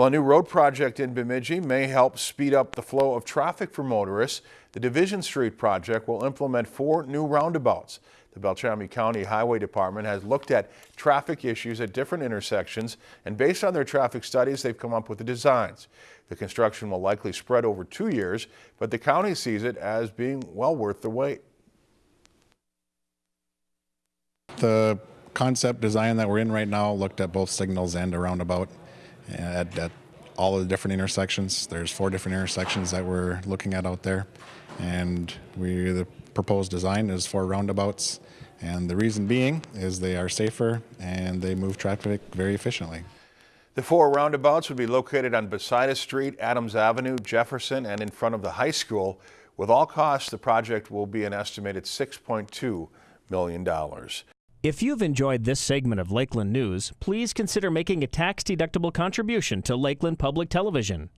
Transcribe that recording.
Well, a new road project in Bemidji may help speed up the flow of traffic for motorists. The Division Street project will implement four new roundabouts. The Beltrami County Highway Department has looked at traffic issues at different intersections, and based on their traffic studies, they've come up with the designs. The construction will likely spread over two years, but the county sees it as being well worth the wait. The concept design that we're in right now looked at both signals and a roundabout at, at all of the different intersections. There's four different intersections that we're looking at out there. And we, the proposed design is for roundabouts. And the reason being is they are safer and they move traffic very efficiently. The four roundabouts would be located on Besides Street, Adams Avenue, Jefferson, and in front of the high school. With all costs, the project will be an estimated $6.2 million. If you've enjoyed this segment of Lakeland News, please consider making a tax-deductible contribution to Lakeland Public Television.